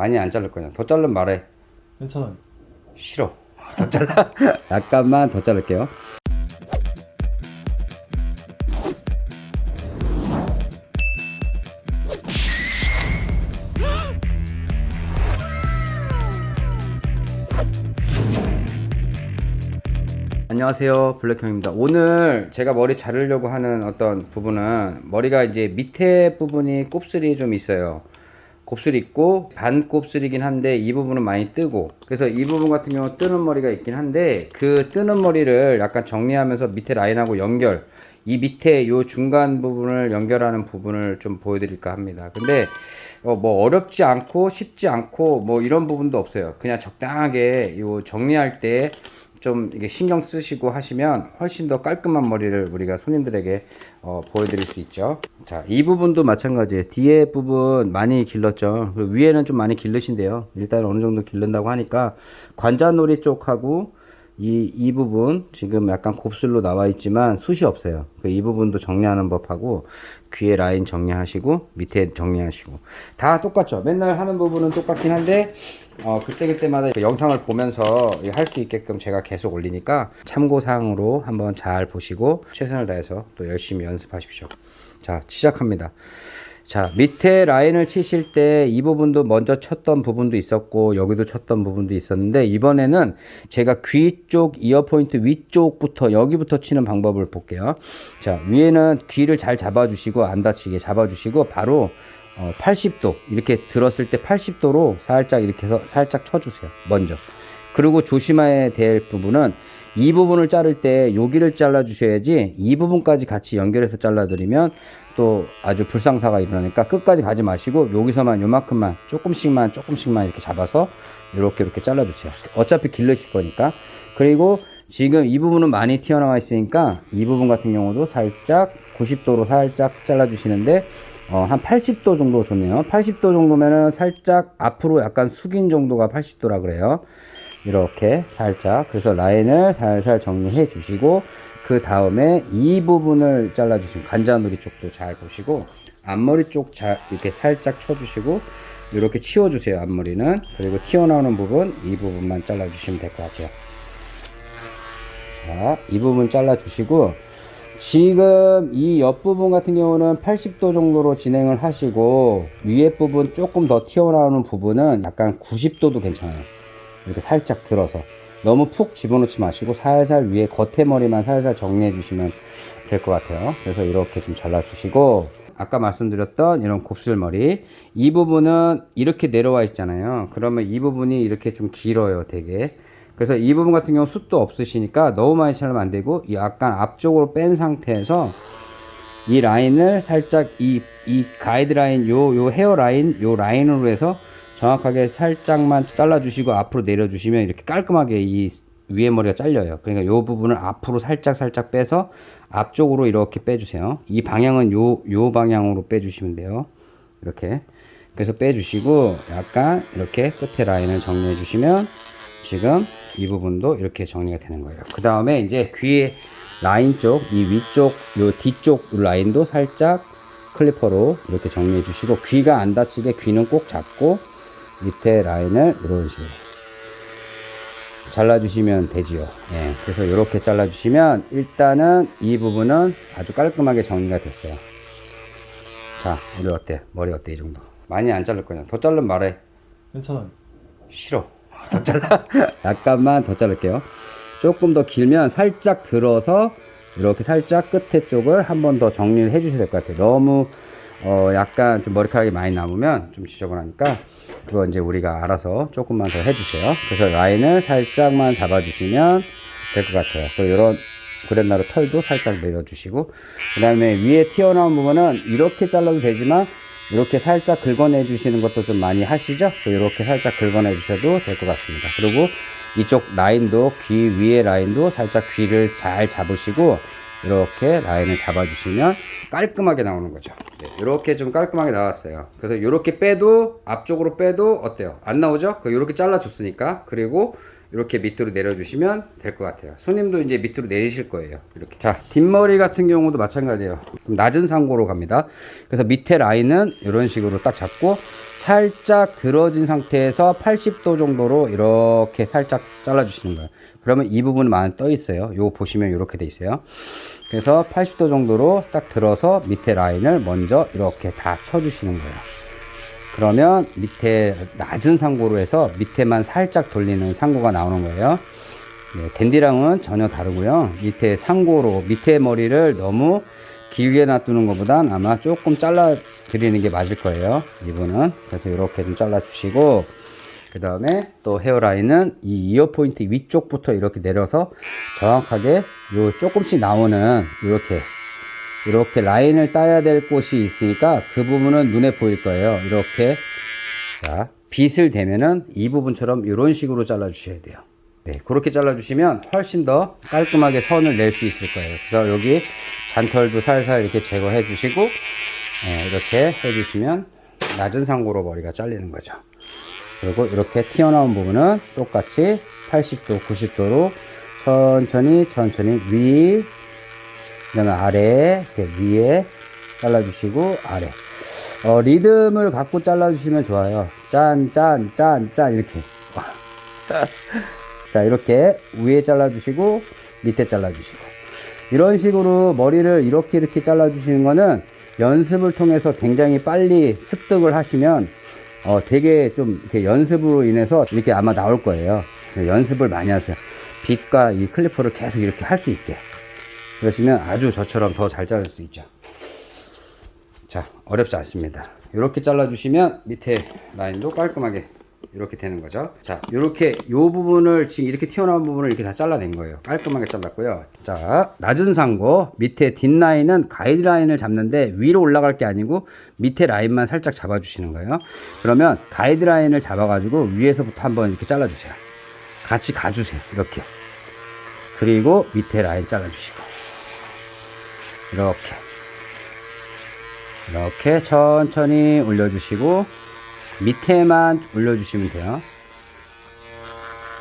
많이 안 자를 거냐. 더 자르면 말해. 괜찮아요. 싫어. 더 잘라. 약간만 더 자를게요. 안녕하세요. 블랙형입니다. 오늘 제가 머리 자르려고 하는 어떤 부분은 머리가 이제 밑에 부분이 곱슬이 좀 있어요 곱슬이 있고 반 곱슬이긴 한데 이 부분은 많이 뜨고 그래서 이 부분 같은 경우 뜨는 머리가 있긴 한데 그 뜨는 머리를 약간 정리하면서 밑에 라인하고 연결 이 밑에 요 중간 부분을 연결하는 부분을 좀 보여드릴까 합니다. 근데 어, 뭐 어렵지 않고 쉽지 않고 뭐 이런 부분도 없어요. 그냥 적당하게 요 정리할 때 좀 이게 신경 쓰시고 하시면 훨씬 더 깔끔한 머리를 우리가 손님들에게 어, 보여드릴 수 있죠. 자 이 부분도 마찬가지예요 뒤에 부분 많이 길렀죠. 그리고 위에는 좀 많이 길르신데요. 일단 어느 정도 길른다고 하니까 관자놀이 쪽하고 이, 이 부분 지금 약간 곱슬로 나와 있지만 숱이 없어요. 그이 부분도 정리하는 법하고 귀에 라인 정리하시고 밑에 정리하시고. 다 똑같죠? 맨날 하는 부분은 똑같긴 한데 어, 그때그때마다 그 영상을 보면서 할 수 있게끔 제가 계속 올리니까 참고사항으로 한번 잘 보시고 최선을 다해서 또 열심히 연습하십시오. 자 시작합니다 자 밑에 라인을 치실 때 이 부분도 먼저 쳤던 부분도 있었고 여기도 쳤던 부분도 있었는데 이번에는 제가 귀 쪽 이어 포인트 위쪽부터 여기부터 치는 방법을 볼게요. 자 위에는 귀를 잘 잡아 주시고 안 다치게 잡아 주시고 바로 어, 80도 이렇게 들었을 때 80도로 살짝 이렇게 해서 살짝 쳐주세요. 먼저 그리고 조심해야 될 부분은 이 부분을 자를 때 여기를 잘라 주셔야지 이 부분까지 같이 연결해서 잘라 드리면 또 아주 불상사가 일어나니까 끝까지 가지 마시고 여기서만 요만큼만 조금씩만 조금씩만 이렇게 잡아서 이렇게 이렇게 잘라 주세요. 어차피 길러실 거니까. 그리고 지금 이 부분은 많이 튀어나와 있으니까 이 부분 같은 경우도 살짝 90도로 살짝 잘라 주시는데 어, 한 80도 정도 좋네요. 80도 정도면은 살짝 앞으로 약간 숙인 정도가 80도라 그래요 이렇게 살짝 그래서 라인을 살살 정리해 주시고 그 다음에 이 부분을 잘라 주시면 관자놀이 쪽도 잘 보시고 앞머리 쪽 잘 이렇게 살짝 쳐 주시고 이렇게 치워 주세요 앞머리는. 그리고 튀어나오는 부분 이 부분만 잘라 주시면 될 것 같아요. 자, 이 부분 잘라 주시고 지금 이 옆부분 같은 경우는 80도 정도로 진행을 하시고 위에 부분 조금 더 튀어나오는 부분은 약간 90도도 괜찮아요 이렇게 살짝 들어서 너무 푹 집어넣지 마시고 살살 위에 겉에 머리만 살살 정리해 주시면 될 것 같아요. 그래서 이렇게 좀 잘라 주시고 아까 말씀드렸던 이런 곱슬머리 이 부분은 이렇게 내려와 있잖아요. 그러면 이 부분이 이렇게 좀 길어요 되게. 그래서 이 부분 같은 경우 숱도 없으시니까 너무 많이 자르면 안 되고 약간 앞쪽으로 뺀 상태에서 이 라인을 살짝 이, 이 가이드라인 요, 요 헤어라인 요 라인으로 해서 정확하게 살짝만 잘라 주시고 앞으로 내려 주시면 이렇게 깔끔하게 이 위에 머리가 잘려요. 그러니까 요 부분을 앞으로 살짝 살짝 빼서 앞쪽으로 이렇게 빼주세요. 이 방향은 요, 요 방향으로 빼주시면 돼요. 이렇게. 그래서 빼주시고 약간 이렇게 끝에 라인을 정리해 주시면 지금 이 부분도 이렇게 정리가 되는 거예요. 그 다음에 이제 귀 라인 쪽 이 위쪽 요 뒤쪽 라인도 살짝 클리퍼로 이렇게 정리해 주시고 귀가 안 다치게 귀는 꼭 잡고 밑에 라인을 이런 식으로 잘라주시면 되지요. 예, 그래서 이렇게 잘라주시면 일단은 이 부분은 아주 깔끔하게 정리가 됐어요. 자 우리 어때? 머리 어때 이 정도? 많이 안 자를 거냐? 더 자르면 말해. 괜찮아요. 싫어. 더 잘라. 약간만 더 자를게요. 조금 더 길면 살짝 들어서 이렇게 살짝 끝에 쪽을 한 번 더 정리를 해 주셔야 될 것 같아요. 너무 어 약간 좀 머리카락이 많이 남으면 좀 지저분하니까 그거 이제 우리가 알아서 조금만 더 해주세요. 그래서 라인을 살짝만 잡아주시면 될 것 같아요. 그리고 이런 그랜나루 털도 살짝 내려주시고 그 다음에 위에 튀어나온 부분은 이렇게 잘라도 되지만 이렇게 살짝 긁어내 주시는 것도 좀 많이 하시죠? 이렇게 살짝 긁어내 주셔도 될 것 같습니다. 그리고 이쪽 라인도 귀 위에 라인도 살짝 귀를 잘 잡으시고 이렇게 라인을 잡아 주시면 깔끔하게 나오는 거죠. 네, 이렇게 좀 깔끔하게 나왔어요. 그래서 이렇게 빼도 앞쪽으로 빼도 어때요? 안 나오죠? 이렇게 잘라 줬으니까. 그리고 이렇게 밑으로 내려주시면 될 것 같아요. 손님도 이제 밑으로 내리실 거예요. 이렇게. 자, 뒷머리 같은 경우도 마찬가지예요. 좀 낮은 상고로 갑니다. 그래서 밑에 라인은 이런 식으로 딱 잡고 살짝 들어진 상태에서 80도 정도로 이렇게 살짝 잘라 주시는 거예요. 그러면 이 많이 떠 있어요. 요거 보시면 이렇게 돼 있어요. 그래서 80도 정도로 딱 들어서 밑에 라인을 먼저 이렇게 다 쳐주시는 거예요. 그러면 밑에 낮은 상고로 해서 밑에만 살짝 돌리는 상고가 나오는 거예요. 네, 댄디랑은 전혀 다르고요. 밑에 상고로 밑에 머리를 너무 길게 놔두는 것보단 아마 조금 잘라 드리는 게 맞을 거예요. 이분은 그래서 이렇게 좀 잘라 주시고 그 다음에 또 헤어라인은 이 이어 포인트 위쪽부터 이렇게 내려서 정확하게 요 조금씩 나오는 이렇게 이렇게 라인을 따야 될 곳이 있으니까 그 부분은 눈에 보일 거예요. 이렇게 자 빗을 대면은 이 부분처럼 이런 식으로 잘라 주셔야 돼요. 네, 그렇게 잘라 주시면 훨씬 더 깔끔하게 선을 낼 수 있을 거예요. 그래서 여기 잔털도 살살 이렇게 제거해 주시고 네, 이렇게 해 주시면 낮은 상고로 머리가 잘리는 거죠. 그리고 이렇게 튀어나온 부분은 똑같이 80도, 90도로 천천히 천천히 위, 그 다음에 아래, 이렇게 위에 잘라주시고 아래. 어, 리듬을 갖고 잘라주시면 좋아요. 짠, 짠, 짠, 짠 이렇게. 자 이렇게 위에 잘라주시고 밑에 잘라주시고 이런 식으로 머리를 이렇게 이렇게 잘라주시는 거는 연습을 통해서 굉장히 빨리 습득을 하시면 어, 되게 좀 이렇게 연습으로 인해서 이렇게 아마 나올 거예요. 연습을 많이 하세요. 빗과 이 클리퍼를 계속 이렇게 할 수 있게. 그러시면 아주 저처럼 더 잘 자를 수 있죠. 자, 어렵지 않습니다. 이렇게 잘라 주시면 밑에 라인도 깔끔하게 이렇게 되는 거죠. 자, 이렇게 이 부분을 지금 이렇게 튀어나온 부분을 이렇게 다 잘라낸 거예요. 깔끔하게 잘랐고요. 자, 낮은 상고 밑에 뒷라인은 가이드라인을 잡는데 위로 올라갈 게 아니고 밑에 라인만 살짝 잡아 주시는 거예요. 그러면 가이드라인을 잡아 가지고 위에서부터 한번 이렇게 잘라 주세요. 같이 가주세요. 이렇게. 그리고 밑에 라인 잘라 주시고 이렇게. 이렇게 천천히 올려주시고 밑에만 올려주시면 돼요.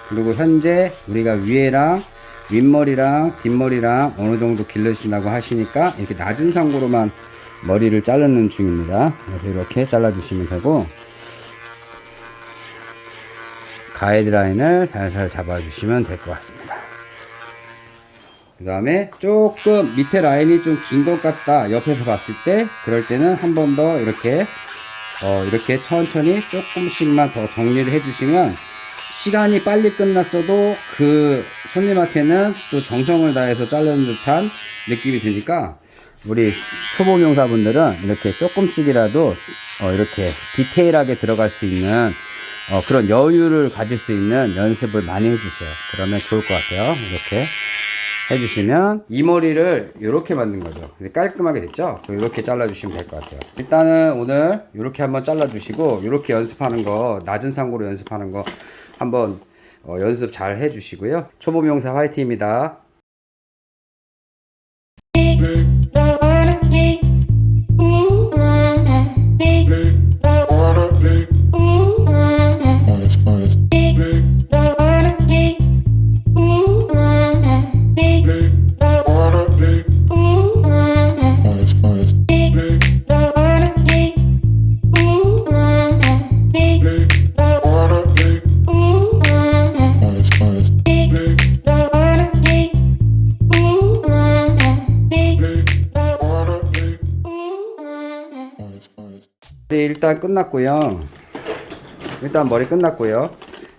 그리고 현재 우리가 위에랑 윗머리랑 뒷머리랑 어느 정도 길러주신다고 하시니까 이렇게 낮은 상고로만 머리를 자르는 중입니다. 이렇게 잘라주시면 되고 가이드라인을 살살 잡아주시면 될 것 같습니다 그 다음에 조금 밑에 라인이 좀 긴 것 같다 옆에서 봤을 때 그럴 때는 한 번 더 이렇게 어, 이렇게 천천히 조금씩만 더 정리를 해주시면 시간이 빨리 끝났어도 그 손님한테는 또 정성을 다해서 자르는 듯한 느낌이 드니까 우리 초보 명사분들은 이렇게 조금씩이라도 어, 이렇게 디테일하게 들어갈 수 있는 어, 그런 여유를 가질 수 있는 연습을 많이 해주세요. 그러면 좋을 것 같아요. 이렇게 해주시면 이 머리를 이렇게 만든 거죠. 깔끔하게 됐죠? 이렇게 잘라 주시면 될 것 같아요. 일단은 오늘 이렇게 한번 잘라 주시고 이렇게 연습하는 거 낮은 상고로 연습하는 거 한번 어, 연습 잘 해 주시고요. 초보 명사 화이팅입니다 머리 일단 끝났고요. 일단 머리 끝났고요.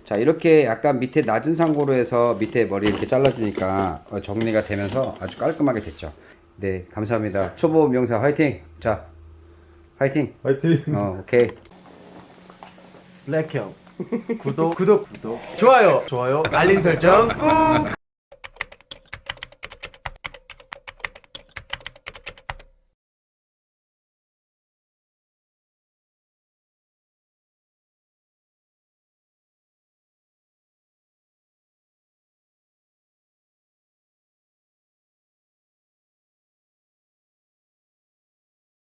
자 이렇게 약간 밑에 낮은 상고로 해서 밑에 머리 이렇게 잘라주니까 어, 정리가 되면서 아주 깔끔하게 됐죠. 네 감사합니다. 초보 명사 화이팅! 자 화이팅! 화이팅! 어 오케이. 블랙형. 구독. 구독. 구독. 좋아요. 좋아요. 알림 설정 꾹